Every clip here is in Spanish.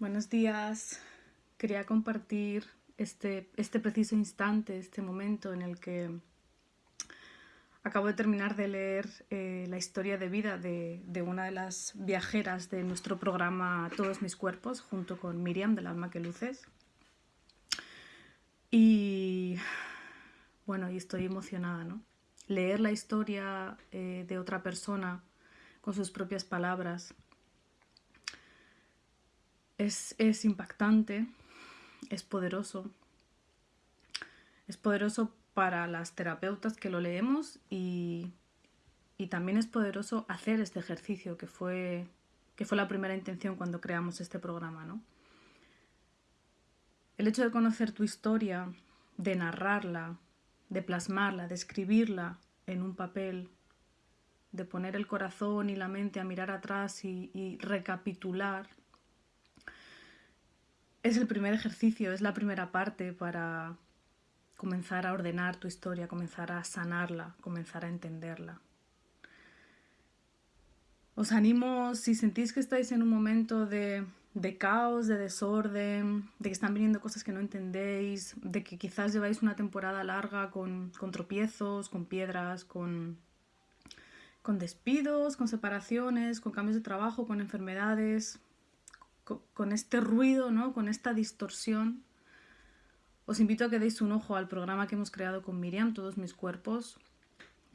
Buenos días. Quería compartir este, este preciso instante, este momento en el que acabo de terminar de leer eh, la historia de vida de, una de las viajeras de nuestro programa Todos mis cuerpos, junto con Miriam del Alma que Luces. Y bueno, y estoy emocionada, ¿no? Leer la historia eh, de otra persona con sus propias palabras es, impactante, es poderoso. Es poderoso para las terapeutas que lo leemos y, también es poderoso hacer este ejercicio que fue, que fue la primera intención cuando creamos este programa. ¿no? El hecho de conocer tu historia, de narrarla, de plasmarla, de escribirla en un papel, de poner el corazón y la mente a mirar atrás y recapitular es el primer ejercicio, es la primera parte para comenzar a ordenar tu historia, comenzar a sanarla, comenzar a entenderla. Os animo, si sentís que estáis en un momento de, caos, de desorden, de que están viniendo cosas que no entendéis, de que quizás lleváis una temporada larga con, tropiezos, con piedras, con, con despidos, con separaciones, con cambios de trabajo, con enfermedades, con este ruido, ¿no? con esta distorsión, os invito a que deis un ojo al programa que hemos creado con Miriam, Todos mis cuerpos,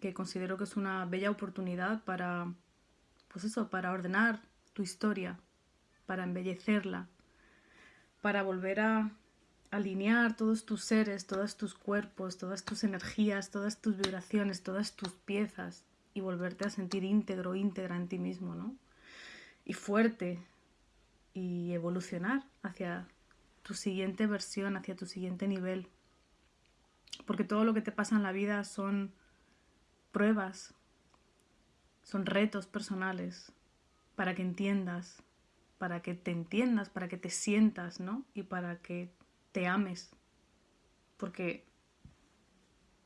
que considero que es una bella oportunidad para, pues eso, para ordenar tu historia, para embellecerla, para volver a alinear todos tus seres, todos tus cuerpos, todas tus energías, todas tus vibraciones, todas tus piezas y volverte a sentir íntegro, íntegra en ti mismo, ¿no? Y fuerte, y evolucionar hacia tu siguiente versión, hacia tu siguiente nivel. Porque todo lo que te pasa en la vida son pruebas, son retos personales para que entiendas, para que te entiendas, para que te sientas, ¿no? Y para que te ames. Porque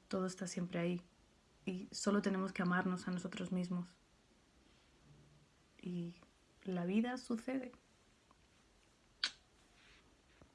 todo está siempre ahí y solo tenemos que amarnos a nosotros mismos. Y la vida sucede.